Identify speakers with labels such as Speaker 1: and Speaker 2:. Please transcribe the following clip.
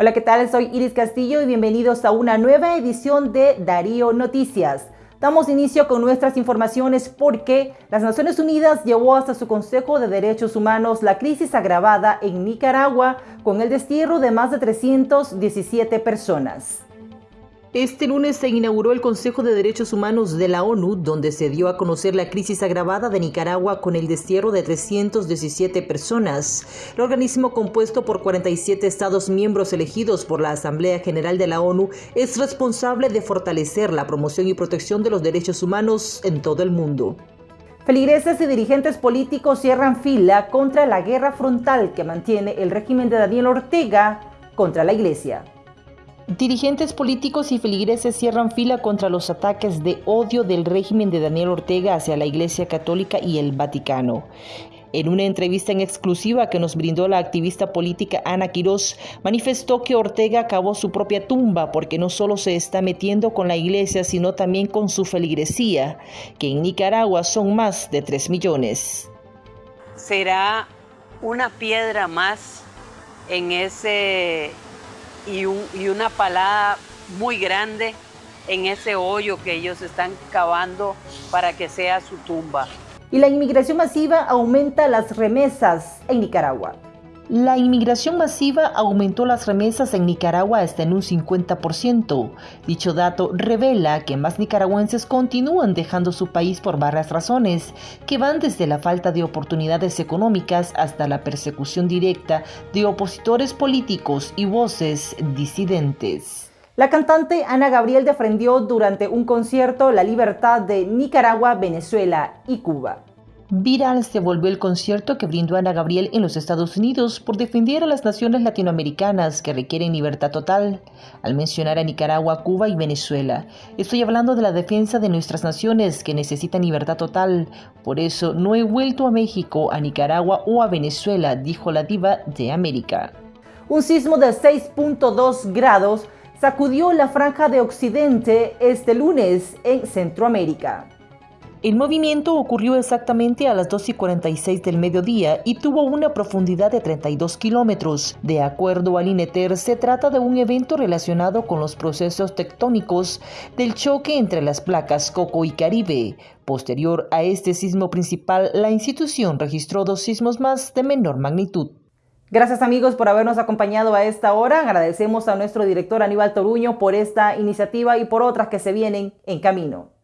Speaker 1: Hola, ¿qué tal? Soy Iris Castillo y bienvenidos a una nueva edición de Darío Noticias. Damos inicio con nuestras informaciones porque las Naciones Unidas llevó hasta su Consejo de Derechos Humanos la crisis agravada en Nicaragua con el destierro de más de 317 personas. Este lunes se inauguró el Consejo de Derechos Humanos de la ONU, donde se dio a conocer la crisis agravada de Nicaragua con el destierro de 317 personas. El organismo compuesto por 47 Estados miembros elegidos por la Asamblea General de la ONU es responsable de fortalecer la promoción y protección de los derechos humanos en todo el mundo. Feligreses y dirigentes políticos cierran fila contra la guerra frontal que mantiene el régimen de Daniel Ortega contra la Iglesia. Dirigentes políticos y feligreses cierran fila contra los ataques de odio del régimen de Daniel Ortega hacia la Iglesia Católica y el Vaticano. En una entrevista en exclusiva que nos brindó la activista política Ana Quirós, manifestó que Ortega acabó su propia tumba porque no solo se está metiendo con la iglesia, sino también con su feligresía, que en Nicaragua son más de 3 millones.
Speaker 2: Será una piedra más en ese y, una palada muy grande en ese hoyo que ellos están cavando para que sea su tumba.
Speaker 1: Y la inmigración masiva aumenta las remesas en Nicaragua. La inmigración masiva aumentó las remesas en Nicaragua hasta en un 50%. Dicho dato revela que más nicaragüenses continúan dejando su país por varias razones, que van desde la falta de oportunidades económicas hasta la persecución directa de opositores políticos y voces disidentes. La cantante Ana Gabriel defendió durante un concierto la libertad de Nicaragua, Venezuela y Cuba. Viral se volvió el concierto que brindó Ana Gabriel en los Estados Unidos por defender a las naciones latinoamericanas que requieren libertad total, al mencionar a Nicaragua, Cuba y Venezuela. Estoy hablando de la defensa de nuestras naciones que necesitan libertad total. Por eso no he vuelto a México, a Nicaragua o a Venezuela, dijo la diva de América. Un sismo de 6.2 grados sacudió la franja de Occidente este lunes en Centroamérica. El movimiento ocurrió exactamente a las 2 y 46 del mediodía y tuvo una profundidad de 32 kilómetros. De acuerdo al INETER, se trata de un evento relacionado con los procesos tectónicos del choque entre las placas Coco y Caribe. Posterior a este sismo principal, la institución registró dos sismos más de menor magnitud. Gracias amigos por habernos acompañado a esta hora. Agradecemos a nuestro director Aníbal Toruño por esta iniciativa y por otras que se vienen en camino.